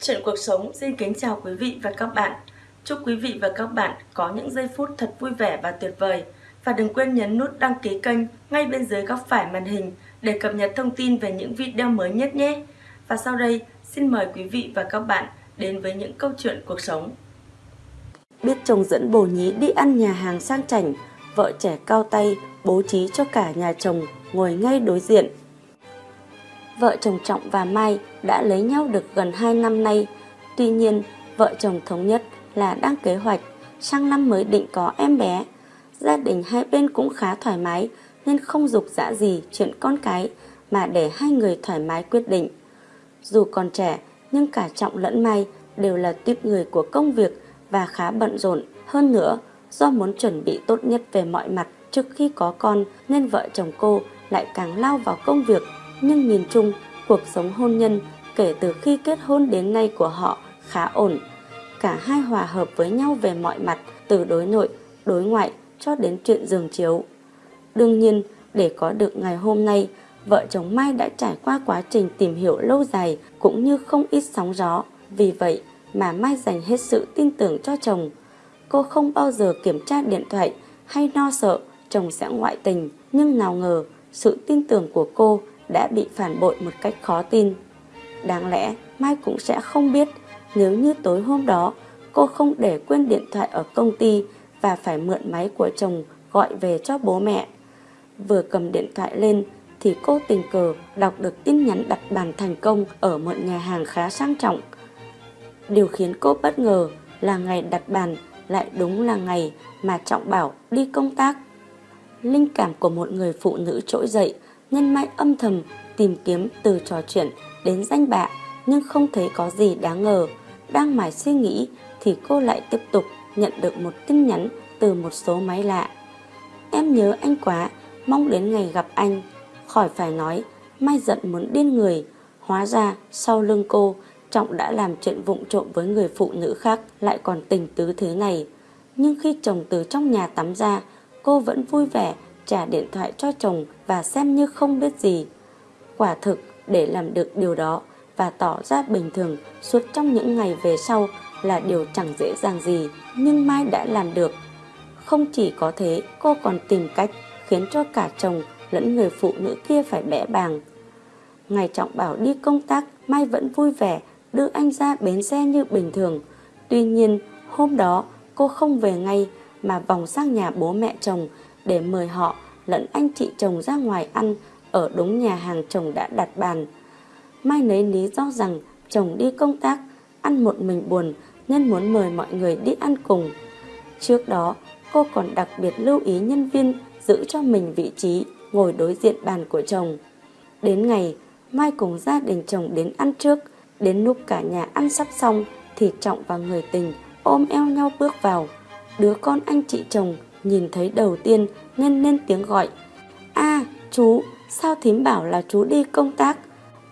Chuyện cuộc sống xin kính chào quý vị và các bạn. Chúc quý vị và các bạn có những giây phút thật vui vẻ và tuyệt vời. Và đừng quên nhấn nút đăng ký kênh ngay bên dưới góc phải màn hình để cập nhật thông tin về những video mới nhất nhé. Và sau đây, xin mời quý vị và các bạn đến với những câu chuyện cuộc sống. Biết chồng dẫn bồ nhí đi ăn nhà hàng sang chảnh, vợ trẻ cao tay bố trí cho cả nhà chồng ngồi ngay đối diện. Vợ chồng Trọng và Mai đã lấy nhau được gần 2 năm nay. Tuy nhiên, vợ chồng thống nhất là đang kế hoạch sang năm mới định có em bé. Gia đình hai bên cũng khá thoải mái nên không dục dã gì chuyện con cái mà để hai người thoải mái quyết định. Dù còn trẻ nhưng cả Trọng lẫn Mai đều là tuyếp người của công việc và khá bận rộn. Hơn nữa, do muốn chuẩn bị tốt nhất về mọi mặt trước khi có con nên vợ chồng cô lại càng lao vào công việc. Nhưng nhìn chung, cuộc sống hôn nhân kể từ khi kết hôn đến nay của họ khá ổn. Cả hai hòa hợp với nhau về mọi mặt, từ đối nội, đối ngoại cho đến chuyện giường chiếu. Đương nhiên, để có được ngày hôm nay, vợ chồng Mai đã trải qua quá trình tìm hiểu lâu dài cũng như không ít sóng gió. Vì vậy mà Mai dành hết sự tin tưởng cho chồng. Cô không bao giờ kiểm tra điện thoại hay lo no sợ chồng sẽ ngoại tình. Nhưng nào ngờ sự tin tưởng của cô đã bị phản bội một cách khó tin. Đáng lẽ Mai cũng sẽ không biết nếu như tối hôm đó cô không để quên điện thoại ở công ty và phải mượn máy của chồng gọi về cho bố mẹ. Vừa cầm điện thoại lên thì cô tình cờ đọc được tin nhắn đặt bàn thành công ở một nhà hàng khá sang trọng. Điều khiến cô bất ngờ là ngày đặt bàn lại đúng là ngày mà Trọng Bảo đi công tác. Linh cảm của một người phụ nữ trỗi dậy nhân mai âm thầm tìm kiếm từ trò chuyện đến danh bạ nhưng không thấy có gì đáng ngờ. Đang mải suy nghĩ thì cô lại tiếp tục nhận được một tin nhắn từ một số máy lạ. Em nhớ anh quá, mong đến ngày gặp anh. Khỏi phải nói, Mai giận muốn điên người. Hóa ra, sau lưng cô, Trọng đã làm chuyện vụng trộm với người phụ nữ khác lại còn tình tứ thế này. Nhưng khi chồng từ trong nhà tắm ra, cô vẫn vui vẻ trả điện thoại cho chồng và xem như không biết gì. Quả thực, để làm được điều đó và tỏ ra bình thường suốt trong những ngày về sau là điều chẳng dễ dàng gì, nhưng Mai đã làm được. Không chỉ có thế, cô còn tìm cách khiến cho cả chồng lẫn người phụ nữ kia phải bẽ bàng. Ngày Trọng Bảo đi công tác, Mai vẫn vui vẻ đưa anh ra bến xe như bình thường. Tuy nhiên, hôm đó cô không về ngay mà vòng sang nhà bố mẹ chồng để mời họ lẫn anh chị chồng ra ngoài ăn ở đúng nhà hàng chồng đã đặt bàn. Mai lấy lý do rằng chồng đi công tác, ăn một mình buồn nên muốn mời mọi người đi ăn cùng. Trước đó, cô còn đặc biệt lưu ý nhân viên giữ cho mình vị trí ngồi đối diện bàn của chồng. Đến ngày, Mai cùng gia đình chồng đến ăn trước, đến lúc cả nhà ăn sắp xong thì Trọng và người tình ôm eo nhau bước vào. Đứa con anh chị chồng nhìn thấy đầu tiên nên lên tiếng gọi. a chú, sao thím bảo là chú đi công tác?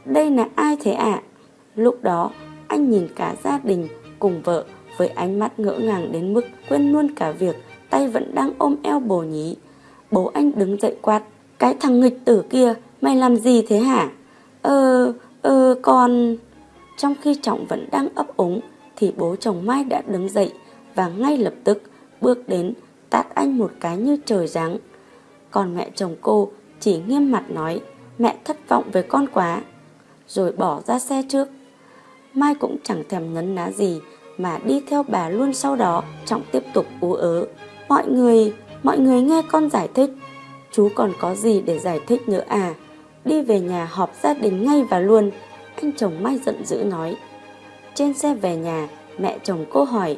Đây là ai thế ạ? À? Lúc đó, anh nhìn cả gia đình cùng vợ với ánh mắt ngỡ ngàng đến mức quên luôn cả việc tay vẫn đang ôm eo bồ nhí. Bố anh đứng dậy quát. Cái thằng nghịch tử kia, mày làm gì thế hả? Ờ, ờ, con... Trong khi Trọng vẫn đang ấp úng, thì bố chồng Mai đã đứng dậy và ngay lập tức bước đến tát anh một cái như trời giáng. Còn mẹ chồng cô chỉ nghiêm mặt nói mẹ thất vọng với con quá, rồi bỏ ra xe trước. Mai cũng chẳng thèm ngấn ná gì mà đi theo bà luôn sau đó Trọng tiếp tục ú ớ. Mọi người, mọi người nghe con giải thích. Chú còn có gì để giải thích nữa à? Đi về nhà họp gia đình ngay và luôn. Anh chồng Mai giận dữ nói. Trên xe về nhà, mẹ chồng cô hỏi.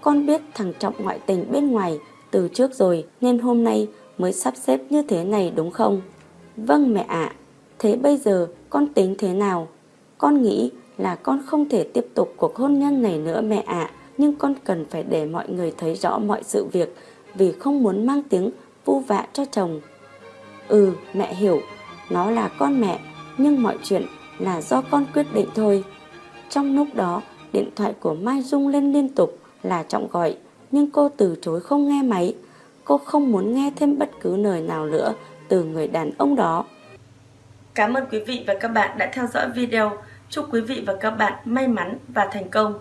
Con biết thằng Trọng ngoại tình bên ngoài từ trước rồi nên hôm nay mới sắp xếp như thế này đúng không? Vâng mẹ ạ. Thế bây giờ con tính thế nào? Con nghĩ là con không thể tiếp tục cuộc hôn nhân này nữa mẹ ạ. Nhưng con cần phải để mọi người thấy rõ mọi sự việc vì không muốn mang tiếng vu vạ cho chồng. Ừ, mẹ hiểu, nó là con mẹ, nhưng mọi chuyện là do con quyết định thôi. Trong lúc đó, điện thoại của Mai rung lên liên tục là Trọng gọi, nhưng cô từ chối không nghe máy. Cô không muốn nghe thêm bất cứ lời nào nữa từ người đàn ông đó. Cảm ơn quý vị và các bạn đã theo dõi video. Chúc quý vị và các bạn may mắn và thành công.